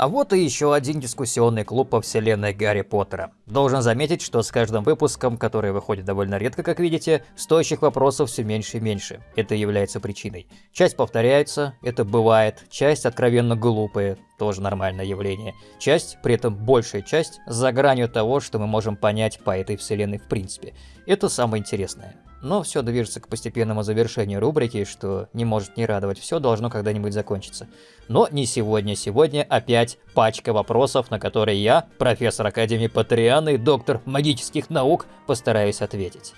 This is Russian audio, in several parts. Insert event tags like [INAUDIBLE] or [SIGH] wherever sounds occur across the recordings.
А вот и еще один дискуссионный клуб по вселенной Гарри Поттера. Должен заметить, что с каждым выпуском, который выходит довольно редко, как видите, стоящих вопросов все меньше и меньше. Это является причиной. Часть повторяется, это бывает, часть откровенно глупые, тоже нормальное явление. Часть, при этом большая часть, за гранью того, что мы можем понять по этой вселенной в принципе. Это самое интересное. Но все движется к постепенному завершению рубрики, что не может не радовать. Все должно когда-нибудь закончиться. Но не сегодня. Сегодня опять пачка вопросов, на которые я, профессор Академии Патрианы доктор магических наук, постараюсь ответить.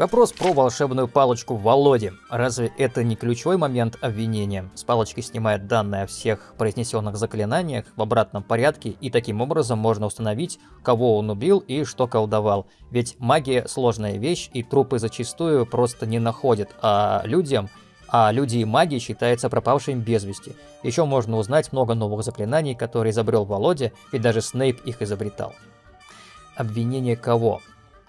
Вопрос про волшебную палочку Володи. Разве это не ключевой момент обвинения? С палочки снимает данные о всех произнесенных заклинаниях в обратном порядке, и таким образом можно установить, кого он убил и что колдовал. Ведь магия сложная вещь, и трупы зачастую просто не находят, а людям а люди и маги считаются пропавшими без вести. Еще можно узнать много новых заклинаний, которые изобрел Володя, ведь даже Снейп их изобретал. Обвинение кого?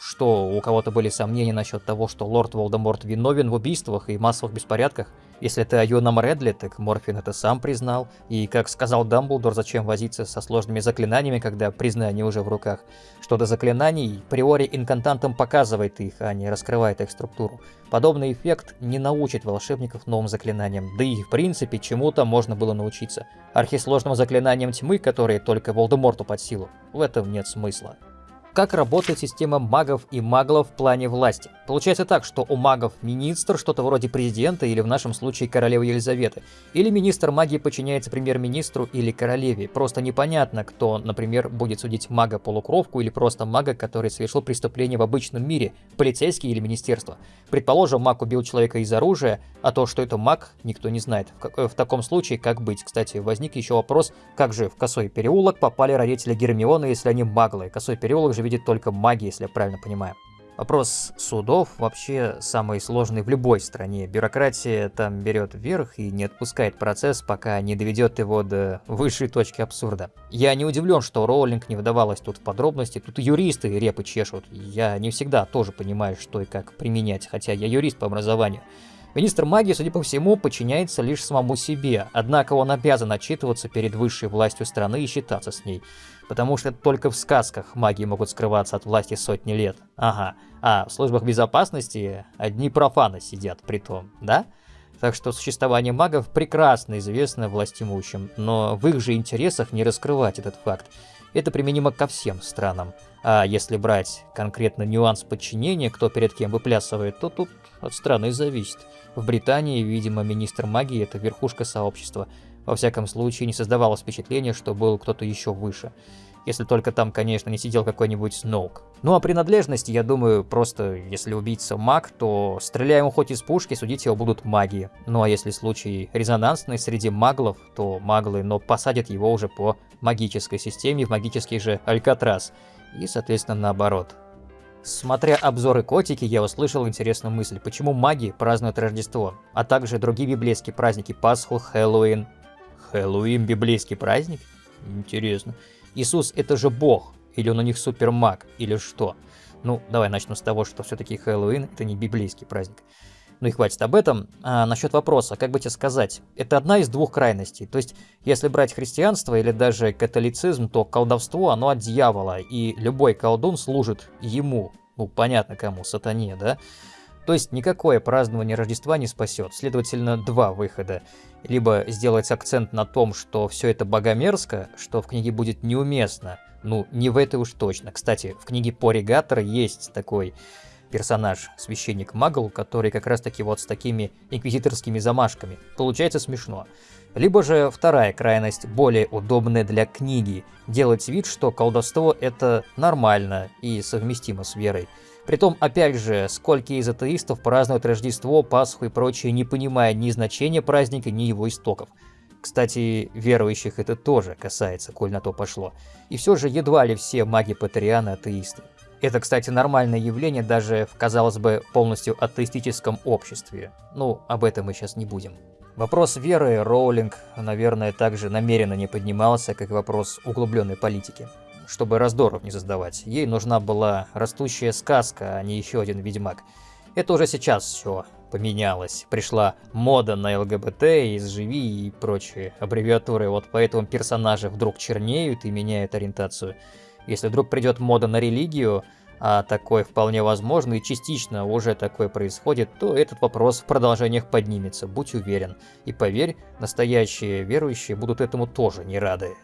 Что у кого-то были сомнения насчет того, что лорд Волдеморт виновен в убийствах и массовых беспорядках. Если это о юном Редли, так Морфин это сам признал. И, как сказал Дамблдор, зачем возиться со сложными заклинаниями, когда признание уже в руках. Что до заклинаний, приори инкантантам показывает их, а не раскрывает их структуру. Подобный эффект не научит волшебников новым заклинаниям, да и в принципе чему-то можно было научиться. Архисложным заклинаниям тьмы, которые только Волдеморту под силу, в этом нет смысла. Как работает система магов и маглов в плане власти? Получается так, что у магов министр, что-то вроде президента или в нашем случае королевы Елизаветы. Или министр магии подчиняется премьер-министру или королеве. Просто непонятно, кто, например, будет судить мага-полукровку или просто мага, который совершил преступление в обычном мире, полицейский или министерство. Предположим, маг убил человека из оружия, а то, что это маг, никто не знает. В, в таком случае, как быть? Кстати, возник еще вопрос, как же в Косой переулок попали родители Гермионы, если они маглы? Косой переулок же же видит только маги, если я правильно понимаю. Вопрос судов вообще самый сложный в любой стране. Бюрократия там берет вверх и не отпускает процесс, пока не доведет его до высшей точки абсурда. Я не удивлен, что Роулинг не выдавалась тут в подробности, тут юристы репы чешут. Я не всегда тоже понимаю, что и как применять, хотя я юрист по образованию. Министр магии, судя по всему, подчиняется лишь самому себе, однако он обязан отчитываться перед высшей властью страны и считаться с ней. Потому что только в сказках маги могут скрываться от власти сотни лет. Ага, а в службах безопасности одни профаны сидят при том, да? Так что существование магов прекрасно известно властимущим, но в их же интересах не раскрывать этот факт. Это применимо ко всем странам. А если брать конкретно нюанс подчинения, кто перед кем выплясывает, то тут от страны зависит. В Британии, видимо, министр магии – это верхушка сообщества. Во всяком случае, не создавалось впечатления, что был кто-то еще выше. Если только там, конечно, не сидел какой-нибудь Сноук. Ну а принадлежности, я думаю, просто если убийца маг, то стреляя ему хоть из пушки, судить его будут маги. Ну а если случай резонансный среди маглов, то маглы, но посадят его уже по магической системе в магический же Алькатрас. И, соответственно, наоборот. Смотря обзоры котики, я услышал интересную мысль, почему маги празднуют Рождество, а также другие библейские праздники, Пасху, Хэллоуин. Хэллоуин – библейский праздник? Интересно. Иисус – это же Бог, или он у них супермаг, или что? Ну, давай начну с того, что все-таки Хэллоуин – это не библейский праздник. Ну и хватит об этом. А насчет вопроса, как бы тебе сказать, это одна из двух крайностей. То есть, если брать христианство или даже католицизм, то колдовство, оно от дьявола, и любой колдун служит ему. Ну, понятно кому, сатане, да? То есть никакое празднование Рождества не спасет. Следовательно, два выхода. Либо сделать акцент на том, что все это богомерзко, что в книге будет неуместно. Ну, не в этой уж точно. Кстати, в книге Поригатор есть такой персонаж, священник Магл, который как раз таки вот с такими инквизиторскими замашками. Получается смешно. Либо же вторая крайность, более удобная для книги, делать вид, что колдовство это нормально и совместимо с верой. Притом, опять же, сколько из атеистов празднуют Рождество, Пасху и прочее, не понимая ни значения праздника, ни его истоков. Кстати, верующих это тоже касается, коль на то пошло. И все же едва ли все маги Патрианы атеисты. Это, кстати, нормальное явление даже в, казалось бы, полностью атеистическом обществе. Ну, об этом мы сейчас не будем. Вопрос веры Роулинг, наверное, также намеренно не поднимался, как вопрос углубленной политики. Чтобы раздоров не создавать, ей нужна была растущая сказка, а не еще один ведьмак. Это уже сейчас все поменялось. Пришла мода на ЛГБТ, изживи и прочие аббревиатуры. Вот поэтому персонажи вдруг чернеют и меняют ориентацию. Если вдруг придет мода на религию, а такое вполне возможно и частично уже такое происходит, то этот вопрос в продолжениях поднимется, будь уверен. И поверь, настоящие верующие будут этому тоже не рады.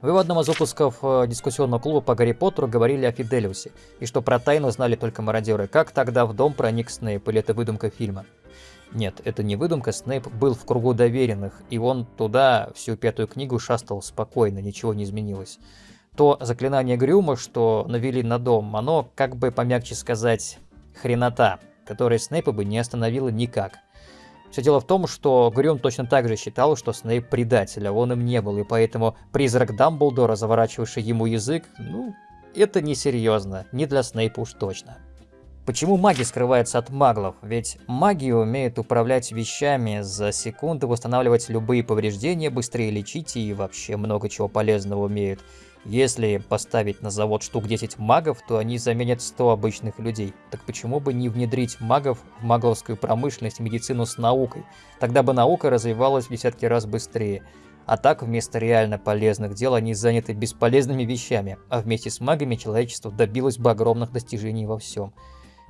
Вы в одном из выпусков э, дискуссионного клуба по Гарри Поттеру говорили о Фиделиусе, и что про тайну знали только мародеры. Как тогда в дом проник Снейп, или это выдумка фильма? Нет, это не выдумка, Снейп был в кругу доверенных, и он туда всю пятую книгу шастал спокойно, ничего не изменилось то заклинание Грюма, что навели на дом, оно, как бы помягче сказать, хренота, которая Снейпа бы не остановила никак. Все дело в том, что Грюм точно так же считал, что Снейп предатель, а он им не был, и поэтому призрак Дамблдора, заворачивавший ему язык, ну, это несерьезно, не для Снейпа уж точно. Почему маги скрываются от маглов? Ведь маги умеют управлять вещами, за секунду восстанавливать любые повреждения, быстрее лечить и вообще много чего полезного умеют. Если поставить на завод штук 10 магов, то они заменят 100 обычных людей. Так почему бы не внедрить магов в магловскую промышленность и медицину с наукой? Тогда бы наука развивалась в десятки раз быстрее. А так, вместо реально полезных дел, они заняты бесполезными вещами, а вместе с магами человечество добилось бы огромных достижений во всем.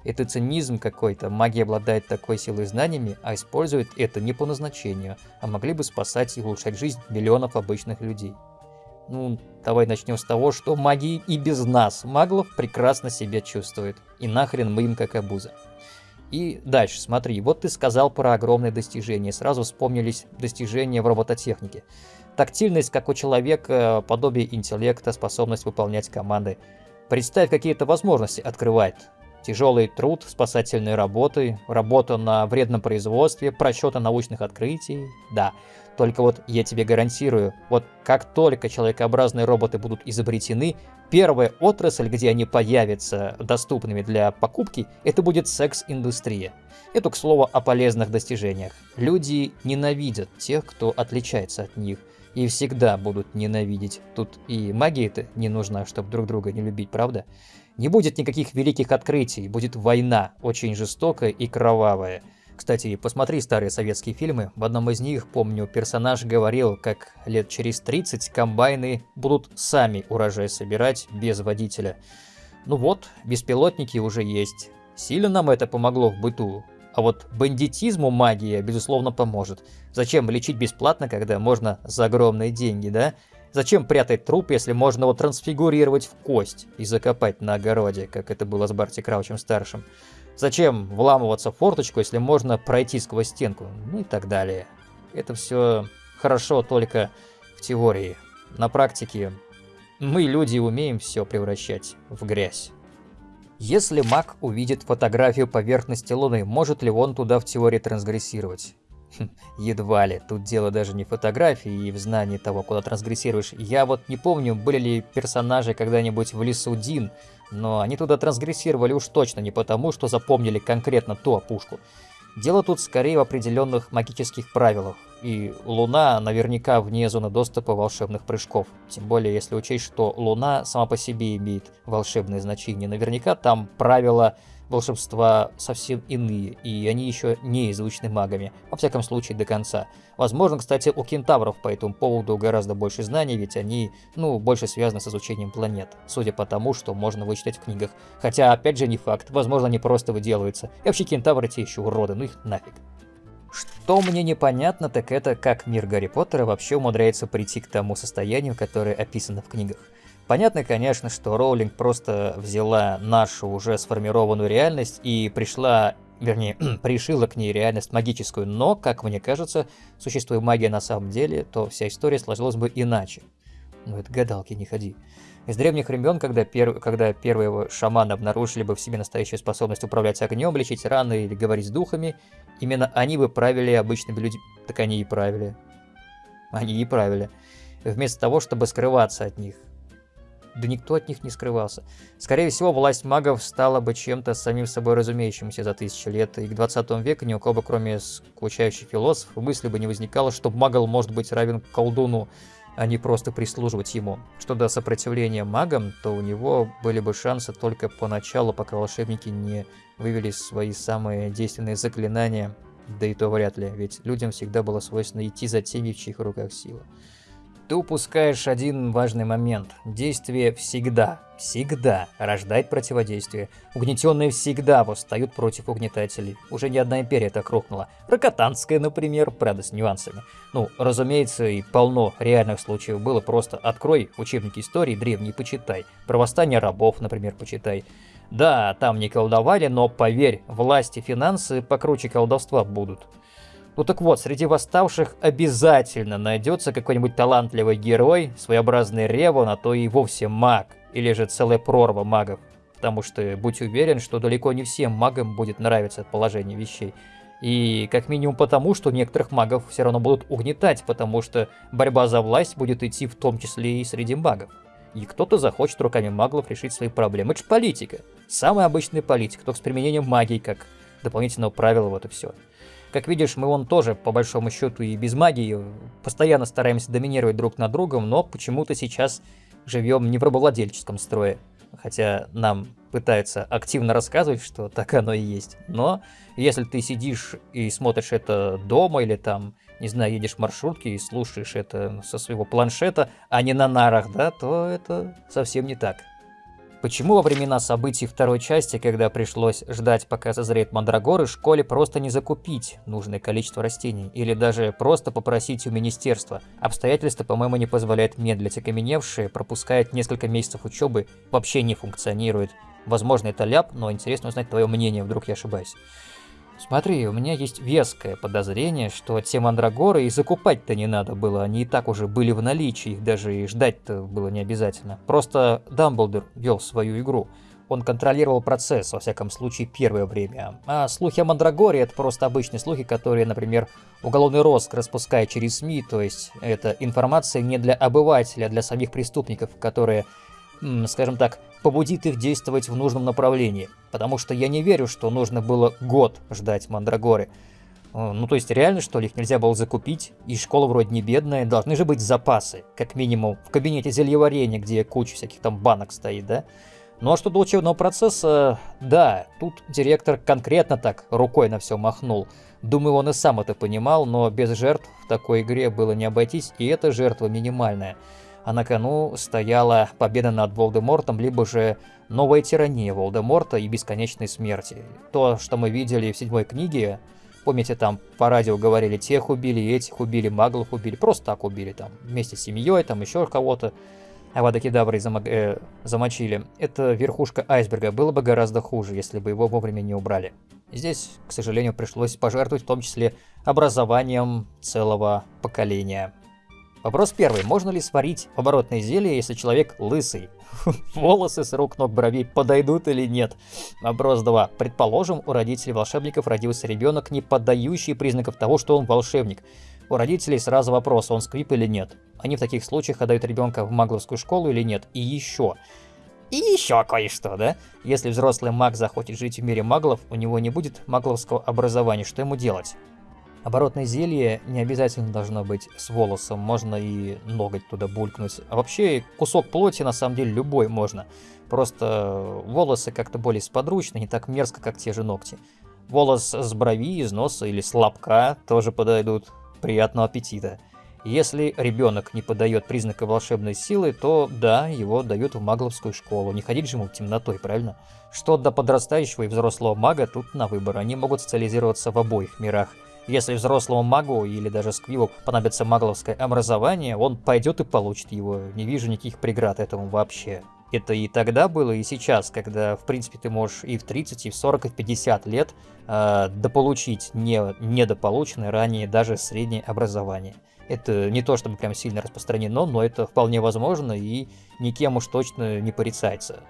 Это цинизм какой-то, магия обладает такой силой и знаниями, а использует это не по назначению, а могли бы спасать и улучшать жизнь миллионов обычных людей. Ну, давай начнем с того, что маги и без нас, маглов, прекрасно себя чувствуют. И нахрен мы им как обуза. И дальше, смотри, вот ты сказал про огромные достижения, сразу вспомнились достижения в робототехнике. Тактильность, как у человека, подобие интеллекта, способность выполнять команды. Представь, какие это возможности открывает. Тяжелый труд, спасательные работы, работа на вредном производстве, просчеты научных открытий. Да, только вот я тебе гарантирую, вот как только человекообразные роботы будут изобретены, первая отрасль, где они появятся доступными для покупки, это будет секс-индустрия. Это, к слову, о полезных достижениях. Люди ненавидят тех, кто отличается от них. И всегда будут ненавидеть. Тут и магия-то не нужна, чтобы друг друга не любить, правда? Не будет никаких великих открытий, будет война, очень жестокая и кровавая. Кстати, посмотри старые советские фильмы. В одном из них, помню, персонаж говорил, как лет через 30 комбайны будут сами урожай собирать без водителя. Ну вот, беспилотники уже есть. Сильно нам это помогло в быту. А вот бандитизму магия, безусловно, поможет. Зачем лечить бесплатно, когда можно за огромные деньги, да? Зачем прятать труп, если можно его трансфигурировать в кость и закопать на огороде, как это было с Барти Краучем-старшим? Зачем вламываться в форточку, если можно пройти сквозь стенку? Ну и так далее. Это все хорошо только в теории. На практике мы, люди, умеем все превращать в грязь. Если маг увидит фотографию поверхности Луны, может ли он туда в теории трансгрессировать? Едва ли. Тут дело даже не в фотографии и в знании того, куда трансгрессируешь. Я вот не помню, были ли персонажи когда-нибудь в лесу Дин, но они туда трансгрессировали уж точно не потому, что запомнили конкретно ту опушку. Дело тут скорее в определенных магических правилах, и Луна наверняка вне зоны доступа волшебных прыжков. Тем более, если учесть, что Луна сама по себе имеет волшебное значение. Наверняка там правила волшебства совсем иные, и они еще не изучены магами, во всяком случае до конца. Возможно, кстати, у кентавров по этому поводу гораздо больше знаний, ведь они, ну, больше связаны с изучением планет, судя по тому, что можно вычитать в книгах. Хотя, опять же, не факт, возможно, они просто выделываются. И вообще кентавры те еще уроды, ну их нафиг. Что мне непонятно, так это как мир Гарри Поттера вообще умудряется прийти к тому состоянию, которое описано в книгах. Понятно, конечно, что Роулинг просто взяла нашу уже сформированную реальность и пришла, вернее, [CLEARS THROAT] пришила к ней реальность магическую, но, как мне кажется, существуя магия на самом деле, то вся история сложилась бы иначе. Ну это гадалки, не ходи. Из древних времен, когда, пер... когда первые шаманы обнаружили бы в себе настоящую способность управлять огнем, лечить раны или говорить с духами, именно они бы правили обычными людьми. Так они и правили. Они и правили. Вместо того, чтобы скрываться от них. Да никто от них не скрывался. Скорее всего, власть магов стала бы чем-то самим собой разумеющимся за тысячи лет, и к 20 веку ни у кого, кроме скучающих философов, мысли бы не возникало, что магл может быть равен колдуну. а не просто прислуживать ему. Что до сопротивления магам, то у него были бы шансы только поначалу, пока волшебники не вывели свои самые действенные заклинания, да и то вряд ли, ведь людям всегда было свойственно идти за теми, в чьих руках сила. Ты упускаешь один важный момент. Действие всегда, всегда рождает противодействие. Угнетенные всегда восстают против угнетателей. Уже ни одна империя так рухнула. Рокотанская, например, правда, с нюансами. Ну, разумеется, и полно реальных случаев было. Просто открой учебники истории древние почитай. Про восстание рабов, например, почитай. Да, там не колдовали, но поверь, власти, финансы покруче колдовства будут. Ну так вот, среди восставших обязательно найдется какой-нибудь талантливый герой, своеобразный Ревон, а то и вовсе маг, или же целая прорва магов. Потому что будь уверен, что далеко не всем магам будет нравиться положение вещей. И как минимум потому, что некоторых магов все равно будут угнетать, потому что борьба за власть будет идти в том числе и среди магов. И кто-то захочет руками маглов решить свои проблемы. Это же политика. Самая обычная политика, только с применением магии как дополнительного правила, вот и все. Как видишь, мы вон тоже, по большому счету, и без магии постоянно стараемся доминировать друг над другом, но почему-то сейчас живем не в рабовладельческом строе. Хотя нам пытаются активно рассказывать, что так оно и есть. Но если ты сидишь и смотришь это дома или там, не знаю, едешь в маршрутке и слушаешь это со своего планшета, а не на нарах, да, то это совсем не так. Почему во времена событий второй части, когда пришлось ждать, пока созреет мандрагоры, школе просто не закупить нужное количество растений, или даже просто попросить у министерства? Обстоятельства, по-моему, не позволяют медлить, окаменевшие, пропускает несколько месяцев учебы, вообще не функционирует. Возможно, это ляп, но интересно узнать твое мнение, вдруг я ошибаюсь. Смотри, у меня есть веское подозрение, что те мандрагоры и закупать-то не надо было, они и так уже были в наличии, их даже и ждать-то было не обязательно. Просто Дамблдор вел свою игру. Он контролировал процесс, во всяком случае, первое время. А слухи о Мандрагоре — это просто обычные слухи, которые, например, уголовный розыск распускает через СМИ, то есть это информация не для обывателя, а для самих преступников, которые скажем так, побудит их действовать в нужном направлении. Потому что я не верю, что нужно было год ждать Мандрагоры. Э, ну, то есть реально, что ли, их нельзя было закупить? И школа вроде не бедная, должны же быть запасы, как минимум, в кабинете зельеварения, где куча всяких там банок стоит, да? Ну а что до учебного процесса, да, тут директор конкретно так рукой на все махнул. Думаю, он и сам это понимал, но без жертв в такой игре было не обойтись, и эта жертва минимальная а на кону стояла победа над Волдемортом, либо же новая тирания Волдеморта и бесконечной смерти. То, что мы видели в седьмой книге, помните, там по радио говорили, тех убили, этих убили, маглов убили, просто так убили, там, вместе с семьей, там еще кого-то. А водокидавры зам... э, замочили. Это верхушка айсберга. Было бы гораздо хуже, если бы его вовремя не убрали. Здесь, к сожалению, пришлось пожертвовать в том числе образованием целого поколения. Вопрос первый. Можно ли сварить оборотное зелье, если человек лысый? [LAUGHS] Волосы с рук, ног, бровей подойдут или нет? Вопрос 2. Предположим, у родителей волшебников родился ребенок, не поддающий признаков того, что он волшебник. У родителей сразу вопрос, он сквип или нет. Они в таких случаях отдают ребенка в магловскую школу или нет. И еще. И еще кое-что, да? Если взрослый маг захочет жить в мире маглов, у него не будет магловского образования, что ему делать? Оборотное зелье не обязательно должно быть с волосом, можно и ноготь туда булькнуть. А вообще кусок плоти на самом деле любой можно. Просто волосы как-то более сподручны, не так мерзко, как те же ногти. Волос с брови, из носа или с лобка тоже подойдут. Приятного аппетита. Если ребенок не подает признака волшебной силы, то да, его дают в магловскую школу. Не ходить же ему темнотой, правильно? Что до подрастающего и взрослого мага, тут на выбор. Они могут специализироваться в обоих мирах. Если взрослому магу или даже сквилу понадобится магловское образование, он пойдет и получит его. Не вижу никаких преград этому вообще. Это и тогда было, и сейчас, когда, в принципе, ты можешь и в 30, и в 40, и в 50 лет э, дополучить не, недополученное ранее даже среднее образование. Это не то чтобы прям сильно распространено, но это вполне возможно и никем уж точно не порицается.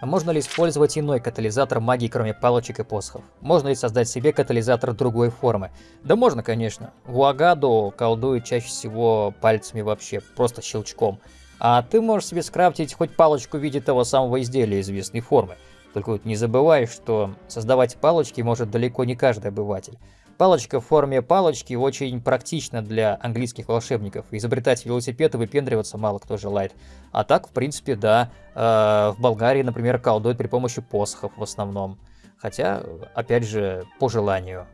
А можно ли использовать иной катализатор магии, кроме палочек и посохов? Можно ли создать себе катализатор другой формы? Да можно, конечно. Вуагадо колдует чаще всего пальцами вообще, просто щелчком. А ты можешь себе скрафтить хоть палочку в виде того самого изделия известной формы. Только вот не забывай, что создавать палочки может далеко не каждый обыватель. Палочка в форме палочки очень практична для английских волшебников. Изобретать велосипед и выпендриваться мало кто желает. А так, в принципе, да, э, в Болгарии, например, колдуют при помощи посохов в основном. Хотя, опять же, по желанию.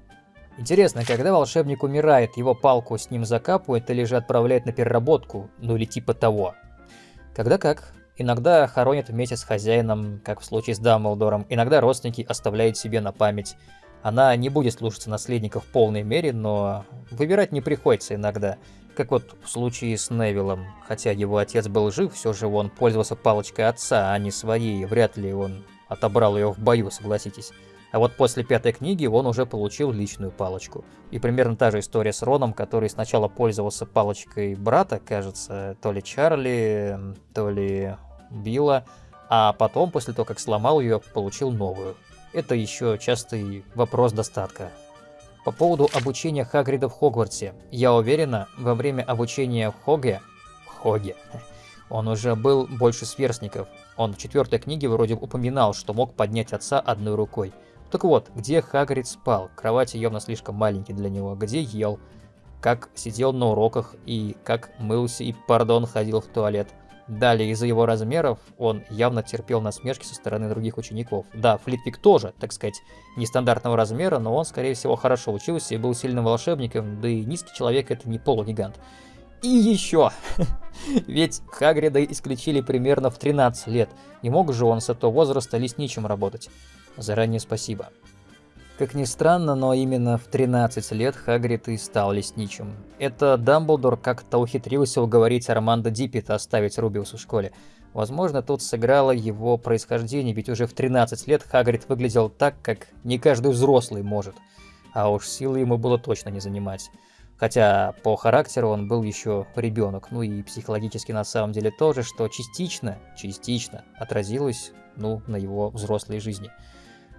Интересно, когда волшебник умирает, его палку с ним закапывают или же отправляют на переработку, ну или типа того. Когда как. Иногда хоронят вместе с хозяином, как в случае с Дамблдором, иногда родственники оставляют себе на память. Она не будет слушаться наследников в полной мере, но выбирать не приходится иногда. Как вот в случае с Невиллом. Хотя его отец был жив, все же он пользовался палочкой отца, а не своей. Вряд ли он отобрал ее в бою, согласитесь. А вот после пятой книги он уже получил личную палочку. И примерно та же история с Роном, который сначала пользовался палочкой брата, кажется, то ли Чарли, то ли Билла, а потом, после того, как сломал ее, получил новую. Это еще частый вопрос достатка. По поводу обучения Хагрида в Хогвартсе. Я уверена, во время обучения в Хоге... Хоге... [LAUGHS] Он уже был больше сверстников. Он в четвертой книге вроде упоминал, что мог поднять отца одной рукой. Так вот, где Хагрид спал? Кровати явно слишком маленькие для него. Где ел? Как сидел на уроках и как мылся и, пардон, ходил в туалет. Далее, из-за его размеров, он явно терпел насмешки со стороны других учеников. Да, Флитвик тоже, так сказать, нестандартного размера, но он, скорее всего, хорошо учился и был сильным волшебником, да и низкий человек это не полугигант. И еще! [LAUGHS] Ведь Хагрида исключили примерно в 13 лет. Не мог же он с этого возраста лесничим работать. Заранее спасибо. Как ни странно, но именно в 13 лет Хагрид и стал лесничим. Это Дамблдор как-то ухитрился уговорить Армандо Диппета оставить Рубиус в школе. Возможно, тут сыграло его происхождение, ведь уже в 13 лет Хагрид выглядел так, как не каждый взрослый может. А уж силы ему было точно не занимать. Хотя по характеру он был еще ребенок, ну и психологически на самом деле тоже, что частично, частично отразилось, ну, на его взрослой жизни.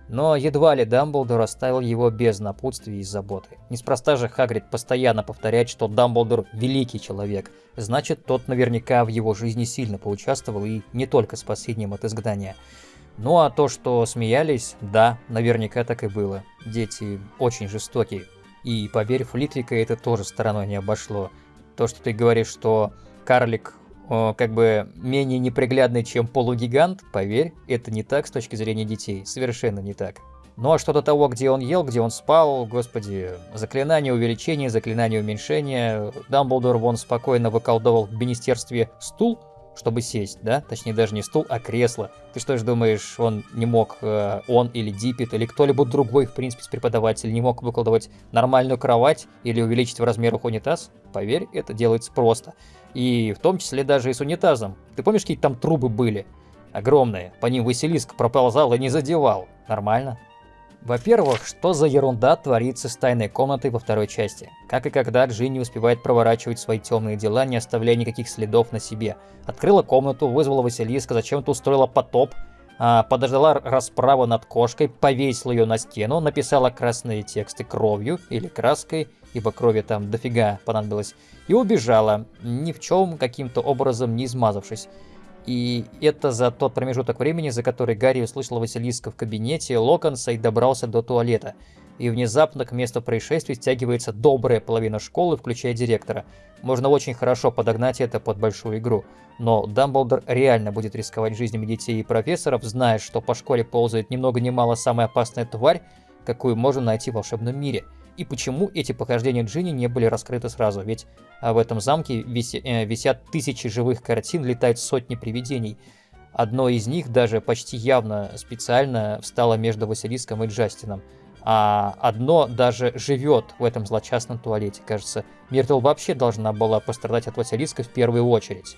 Но едва ли Дамблдор оставил его без напутствия и заботы. Неспроста же Хагрид постоянно повторяет, что Дамблдор – великий человек. Значит, тот наверняка в его жизни сильно поучаствовал и не только спасением от изгнания. Ну а то, что смеялись, да, наверняка так и было. Дети очень жестокие. И поверь, Флитвика это тоже стороной не обошло. То, что ты говоришь, что карлик как бы менее неприглядный, чем полугигант, поверь, это не так с точки зрения детей, совершенно не так. Ну а что до того, где он ел, где он спал, господи, заклинание увеличения, заклинание уменьшения, Дамблдор вон спокойно выколдовал в министерстве стул, чтобы сесть, да? Точнее, даже не стул, а кресло. Ты что ж думаешь, он не мог, э, он или Диппет, или кто-либо другой, в принципе, преподаватель не мог выкладывать нормальную кровать или увеличить в размерах унитаз? Поверь, это делается просто. И в том числе даже и с унитазом. Ты помнишь, какие там трубы были? Огромные. По ним Василиск проползал и не задевал. Нормально? Во-первых, что за ерунда творится с тайной комнатой во второй части? Как и когда Джинни успевает проворачивать свои темные дела, не оставляя никаких следов на себе. Открыла комнату, вызвала Василиска, зачем-то устроила потоп, а, подождала расправу над кошкой, повесила ее на стену, написала красные тексты кровью или краской, ибо крови там дофига понадобилось, и убежала, ни в чем каким-то образом не измазавшись. И это за тот промежуток времени, за который Гарри услышал Василиска в кабинете Локонса и добрался до туалета. И внезапно к месту происшествия стягивается добрая половина школы, включая директора. Можно очень хорошо подогнать это под большую игру. Но Дамблдор реально будет рисковать жизнями детей и профессоров, зная, что по школе ползает ни много ни мало самая опасная тварь, какую можно найти в волшебном мире – и почему эти похождения Джинни не были раскрыты сразу, ведь в этом замке виси, э, висят тысячи живых картин, летают сотни привидений. Одно из них даже почти явно специально встало между Василиском и Джастином, а одно даже живет в этом злочастном туалете. Кажется, Миртл вообще должна была пострадать от Василиска в первую очередь.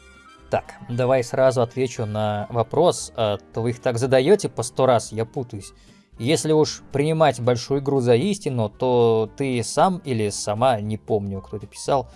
Так, давай сразу отвечу на вопрос, а то вы их так задаете по сто раз, я путаюсь. Если уж принимать большую игру за истину, то ты сам или сама, не помню, кто это писал,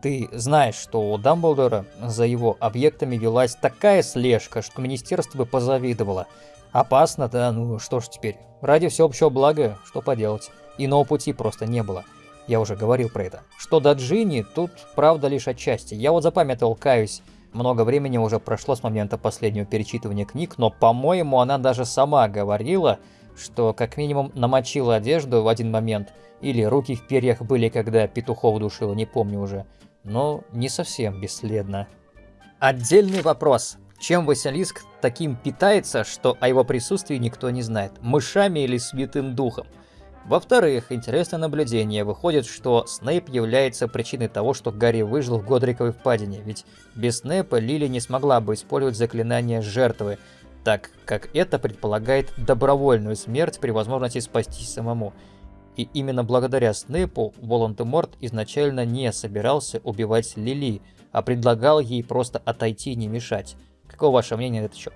ты знаешь, что у Дамблдора за его объектами велась такая слежка, что министерство бы позавидовало. Опасно, да, ну что ж теперь. Ради всеобщего блага, что поделать. Иного пути просто не было. Я уже говорил про это. Что до Джинни, тут правда лишь отчасти. Я вот запамятовал, каюсь. Много времени уже прошло с момента последнего перечитывания книг, но, по-моему, она даже сама говорила, что как минимум намочила одежду в один момент, или руки в перьях были, когда петухов душила, не помню уже, но не совсем бесследно. Отдельный вопрос. Чем Василиск таким питается, что о его присутствии никто не знает? Мышами или святым духом? Во-вторых, интересное наблюдение. Выходит, что Снейп является причиной того, что Гарри выжил в Годриковой впадине, ведь без Снейпа Лили не смогла бы использовать заклинание жертвы, так как это предполагает добровольную смерть при возможности спастись самому. И именно благодаря Снейпу Волан-де-Морт изначально не собирался убивать Лили, а предлагал ей просто отойти и не мешать. Каково ваше мнение на этот счет?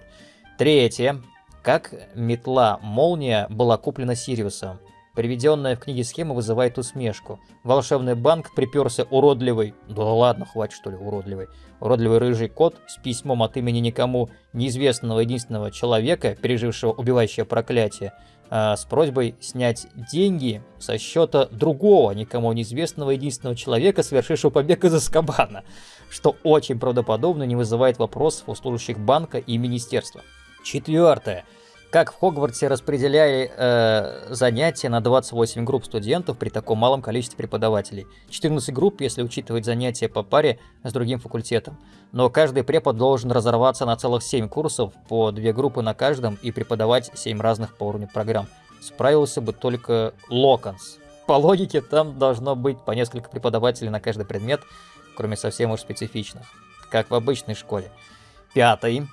Третье. Как метла Молния была куплена Сириусом? Приведенная в книге схема вызывает усмешку. Волшебный банк приперся уродливый... Да ладно, хватит что ли уродливый. Уродливый рыжий кот с письмом от имени никому неизвестного единственного человека, пережившего убивающее проклятие, э, с просьбой снять деньги со счета другого, никому неизвестного единственного человека, совершившего побег из Аскабана, что очень правдоподобно не вызывает вопросов у служащих банка и министерства. Четвертое как в Хогвартсе распределяли э, занятия на 28 групп студентов при таком малом количестве преподавателей. 14 групп, если учитывать занятия по паре с другим факультетом. Но каждый препод должен разорваться на целых 7 курсов, по 2 группы на каждом, и преподавать 7 разных по уровню программ. Справился бы только Локонс. По логике, там должно быть по несколько преподавателей на каждый предмет, кроме совсем уж специфичных, как в обычной школе. Пятый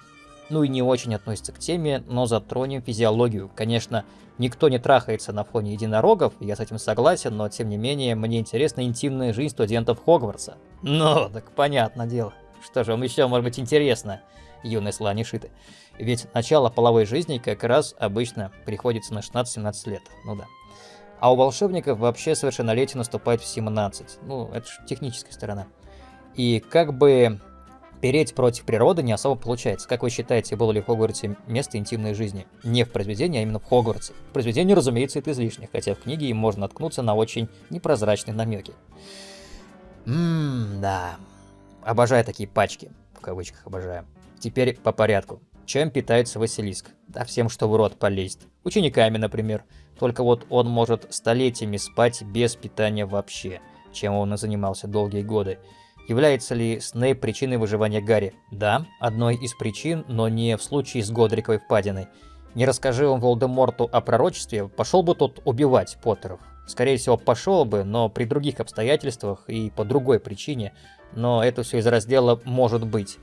ну и не очень относится к теме, но затронем физиологию. Конечно, никто не трахается на фоне единорогов, я с этим согласен, но тем не менее, мне интересна интимная жизнь студентов Хогвартса. Ну, так понятно дело. Что же вам еще может быть интересно, юные слонишиты? Ведь начало половой жизни как раз обычно приходится на 16-17 лет, ну да. А у волшебников вообще совершеннолетие наступает в 17. Ну, это же техническая сторона. И как бы Переть против природы не особо получается. Как вы считаете, было ли в Хогвартсе место интимной жизни? Не в произведении, а именно в Хогвартсе. В произведении, разумеется, это излишне, хотя в книге им можно наткнуться на очень непрозрачные намеки. Ммм, да. Обожаю такие пачки. В кавычках обожаю. Теперь по порядку. Чем питается Василиск? Да всем, что в рот полезет. Учениками, например. Только вот он может столетиями спать без питания вообще, чем он и занимался долгие годы. Является ли Снейп причиной выживания Гарри? Да, одной из причин, но не в случае с Годриковой впадиной. Не расскажи он Волдеморту о пророчестве, пошел бы тот убивать Поттеров. Скорее всего, пошел бы, но при других обстоятельствах и по другой причине. Но это все из раздела «может быть».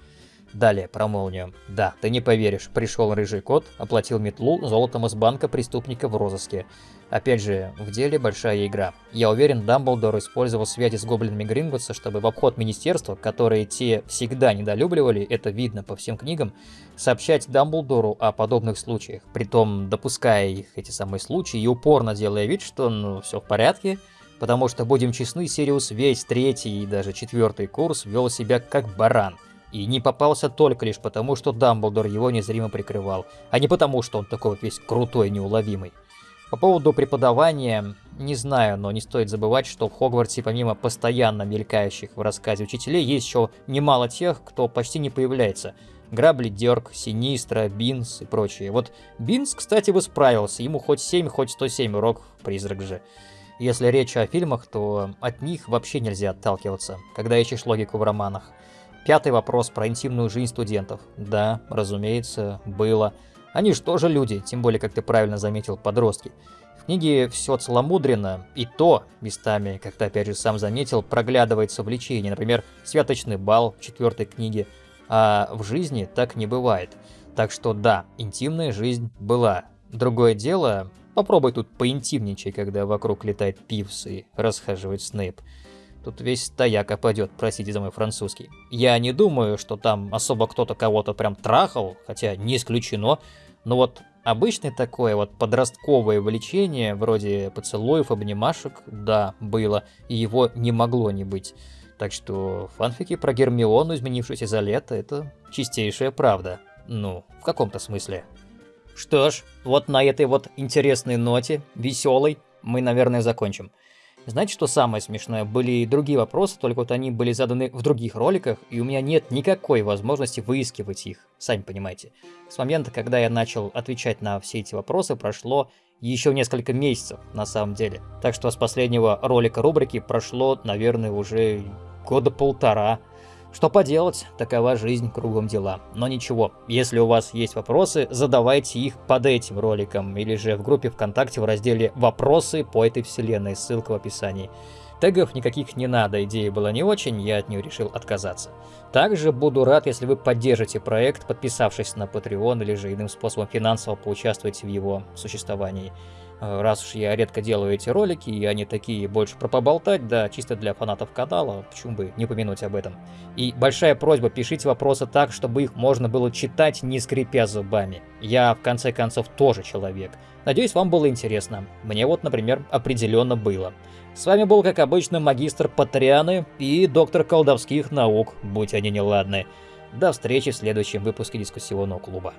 Далее про молнию. Да, ты не поверишь, пришел рыжий кот, оплатил метлу золотом из банка преступника в розыске. Опять же, в деле большая игра. Я уверен, Дамблдор использовал связи с гоблинами Гринготса, чтобы в обход министерства, которые те всегда недолюбливали, это видно по всем книгам, сообщать Дамблдору о подобных случаях, притом допуская их, эти самые случаи, и упорно делая вид, что ну все в порядке, потому что, будем честны, Сириус весь третий и даже четвертый курс вел себя как баран. И не попался только лишь потому, что Дамблдор его незримо прикрывал, а не потому, что он такой вот весь крутой неуловимый. По поводу преподавания, не знаю, но не стоит забывать, что в Хогвартсе помимо постоянно мелькающих в рассказе учителей, есть еще немало тех, кто почти не появляется. Граббли-Дёрг, Синистра, Бинс и прочие. Вот Бинс, кстати, бы справился, ему хоть 7, хоть 107 урок, призрак же. Если речь о фильмах, то от них вообще нельзя отталкиваться, когда ищешь логику в романах. Пятый вопрос про интимную жизнь студентов. Да, разумеется, было. Они же тоже люди, тем более, как ты правильно заметил, подростки. В книге все целомудренно, и то, местами, как ты опять же сам заметил, проглядывается влечение. Например, святочный бал в четвертой книге. А в жизни так не бывает. Так что да, интимная жизнь была. Другое дело, попробуй тут поинтимничай, когда вокруг летает Пивс и расхаживает Снейп. Тут весь стояк опадет, простите за мой французский. Я не думаю, что там особо кто-то кого-то прям трахал, хотя не исключено, но вот обычное такое вот подростковое влечение, вроде поцелуев, обнимашек, да, было, и его не могло не быть. Так что фанфики про Гермиону, изменившуюся за лето, это чистейшая правда. Ну, в каком-то смысле. Что ж, вот на этой вот интересной ноте, веселой, мы, наверное, закончим. Знаете, что самое смешное? Были и другие вопросы, только вот они были заданы в других роликах, и у меня нет никакой возможности выискивать их, сами понимаете. С момента, когда я начал отвечать на все эти вопросы, прошло еще несколько месяцев на самом деле. Так что с последнего ролика рубрики прошло, наверное, уже года полтора. Что поделать, такова жизнь, кругом дела. Но ничего, если у вас есть вопросы, задавайте их под этим роликом или же в группе ВКонтакте в разделе «Вопросы по этой вселенной», ссылка в описании. Тегов никаких не надо, идея была не очень, я от нее решил отказаться. Также буду рад, если вы поддержите проект, подписавшись на Patreon или же иным способом финансово поучаствуйте в его существовании. Э, раз уж я редко делаю эти ролики, и они такие больше про поболтать, да, чисто для фанатов канала, почему бы не помянуть об этом. И большая просьба, пишите вопросы так, чтобы их можно было читать, не скрипя зубами. Я, в конце концов, тоже человек. Надеюсь, вам было интересно. Мне вот, например, определенно было. С вами был, как обычно, магистр Патрианы и доктор колдовских наук, будь они неладны. До встречи в следующем выпуске дискуссионного клуба.